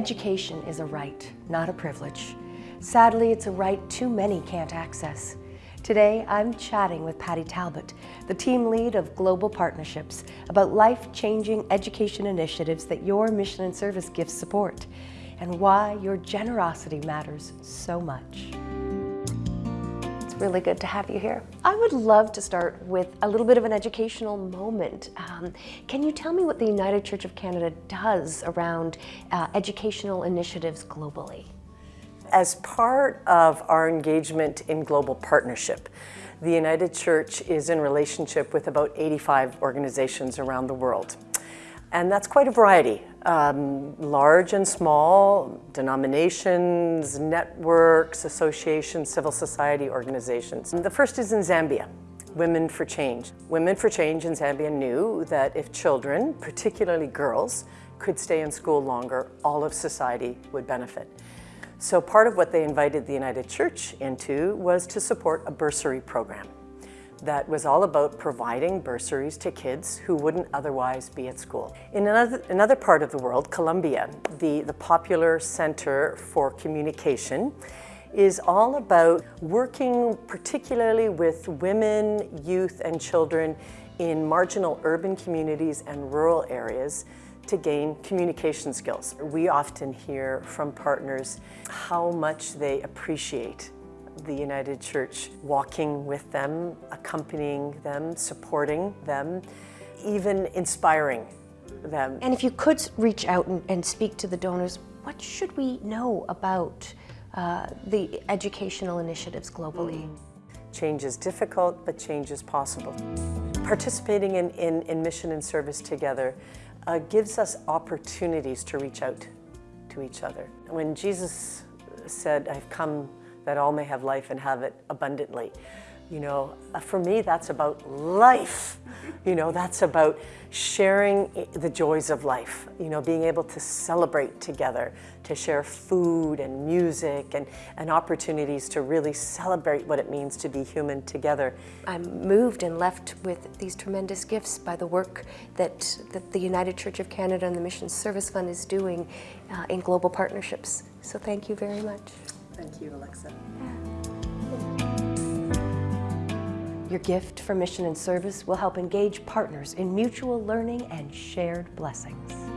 Education is a right, not a privilege. Sadly, it's a right too many can't access. Today, I'm chatting with Patty Talbot, the team lead of Global Partnerships, about life-changing education initiatives that your mission and service gifts support, and why your generosity matters so much. Really good to have you here. I would love to start with a little bit of an educational moment. Um, can you tell me what the United Church of Canada does around uh, educational initiatives globally? As part of our engagement in global partnership, the United Church is in relationship with about 85 organizations around the world. And that's quite a variety, um, large and small, denominations, networks, associations, civil society organizations. The first is in Zambia, Women for Change. Women for Change in Zambia knew that if children, particularly girls, could stay in school longer, all of society would benefit. So part of what they invited the United Church into was to support a bursary program that was all about providing bursaries to kids who wouldn't otherwise be at school. In another, another part of the world, Colombia, the, the Popular Center for Communication, is all about working particularly with women, youth, and children in marginal urban communities and rural areas to gain communication skills. We often hear from partners how much they appreciate the United Church walking with them, accompanying them, supporting them, even inspiring them. And if you could reach out and, and speak to the donors, what should we know about uh, the educational initiatives globally? Mm. Change is difficult, but change is possible. Participating in, in, in mission and service together uh, gives us opportunities to reach out to each other. When Jesus said, I've come that all may have life and have it abundantly, you know, uh, for me, that's about life. You know, that's about sharing the joys of life, you know, being able to celebrate together, to share food and music and, and opportunities to really celebrate what it means to be human together. I'm moved and left with these tremendous gifts by the work that, that the United Church of Canada and the Mission Service Fund is doing uh, in global partnerships. So thank you very much. Thank you, Alexa. Your gift for mission and service will help engage partners in mutual learning and shared blessings.